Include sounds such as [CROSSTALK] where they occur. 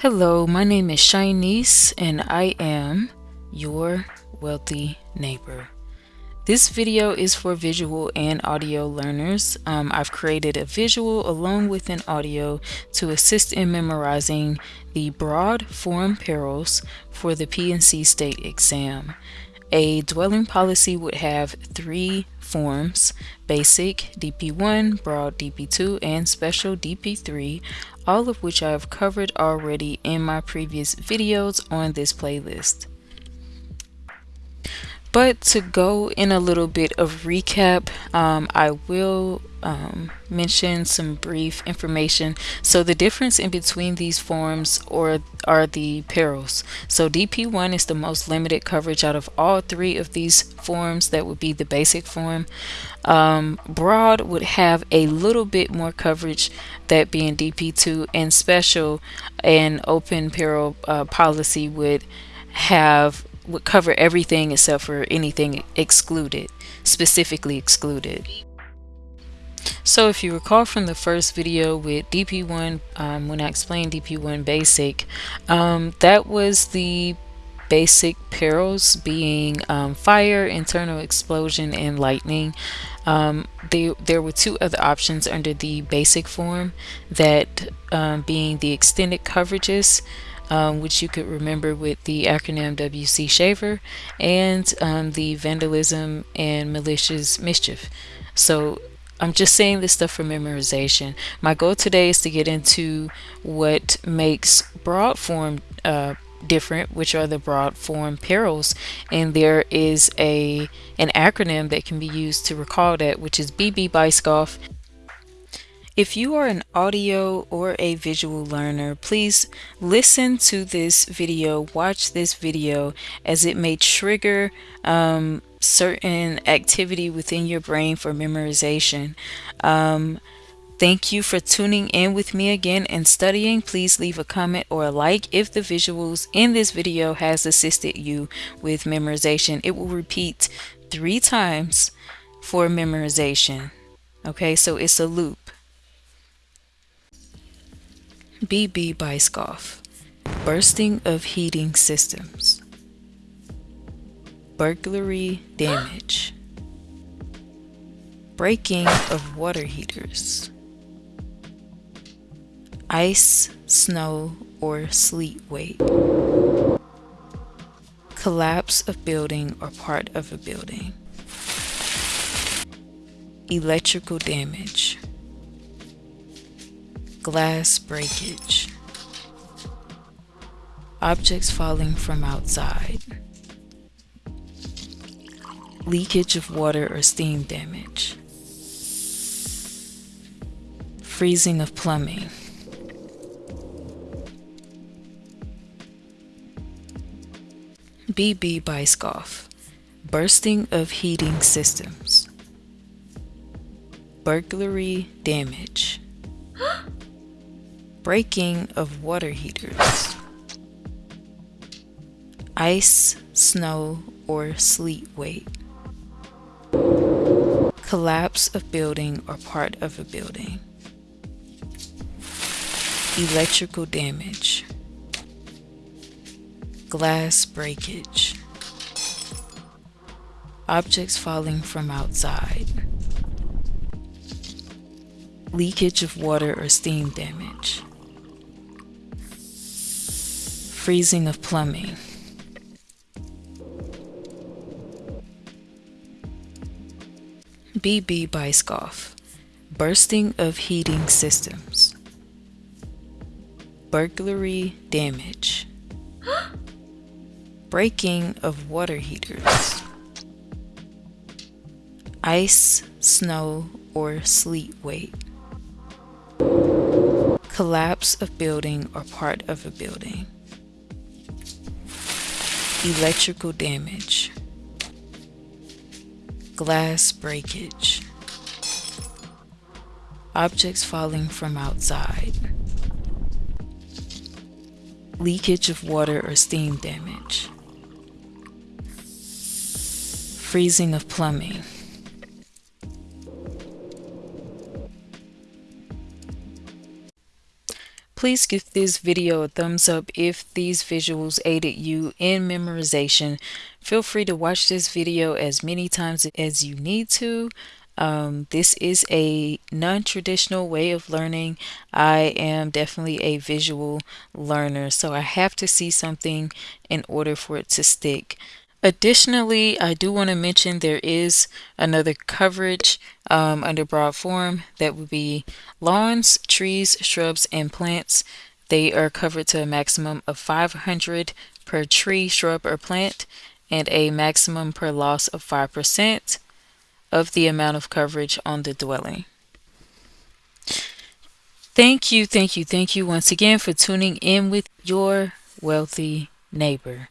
Hello, my name is Shinice and I am your wealthy neighbor. This video is for visual and audio learners. Um, I've created a visual along with an audio to assist in memorizing the broad form perils for the P&C state exam. A dwelling policy would have three forms, basic DP1, broad DP2, and special DP3, all of which I have covered already in my previous videos on this playlist. But to go in a little bit of recap, um, I will um, mention some brief information. So the difference in between these forms or are the perils. So DP1 is the most limited coverage out of all three of these forms. That would be the basic form. Um, broad would have a little bit more coverage, that being DP2, and special and open peril uh, policy would have would cover everything except for anything excluded, specifically excluded. So if you recall from the first video with DP1, um, when I explained DP1 basic, um, that was the basic perils being um, fire, internal explosion, and lightning. Um, they, there were two other options under the basic form, that um, being the extended coverages, um, which you could remember with the acronym WC Shaver, and um, the vandalism and malicious mischief. So I'm just saying this stuff for memorization. My goal today is to get into what makes broad form uh, different, which are the broad form perils, and there is a an acronym that can be used to recall that, which is BBB ICE GOLF. If you are an audio or a visual learner, please listen to this video, watch this video as it may trigger um, certain activity within your brain for memorization. Um, Thank you for tuning in with me again and studying. Please leave a comment or a like if the visuals in this video has assisted you with memorization. It will repeat three times for memorization. Okay, so it's a loop. BBB ICE GOLF, bursting of heating systems, burglary damage, breaking of water heaters, ice, snow, or sleet weight, collapse of building or part of a building, electrical damage, glass breakage, objects falling from outside, leakage of water or steam damage, freezing of plumbing, BBB ICE GOLF, bursting of heating systems, burglary damage, breaking of water heaters, ice, snow, or sleet weight, collapse of building or part of a building, electrical damage, glass breakage, objects falling from outside, leakage of water or steam damage, freezing of plumbing. BBB ICE GOLF, bursting of heating systems, burglary damage, [GASPS] breaking of water heaters, ice, snow, or sleet weight, collapse of building or part of a building electrical damage, glass breakage, objects falling from outside, leakage of water or steam damage, freezing of plumbing, Please give this video a thumbs up if these visuals aided you in memorization. Feel free to watch this video as many times as you need to. Um, this is a non-traditional way of learning. I am definitely a visual learner, so I have to see something in order for it to stick. Additionally, I do want to mention there is another coverage um, under broad form that would be lawns, trees, shrubs, and plants. They are covered to a maximum of 500 per tree, shrub, or plant, and a maximum per loss of 5% of the amount of coverage on the dwelling. Thank you, thank you, thank you once again for tuning in with your wealthy neighbor.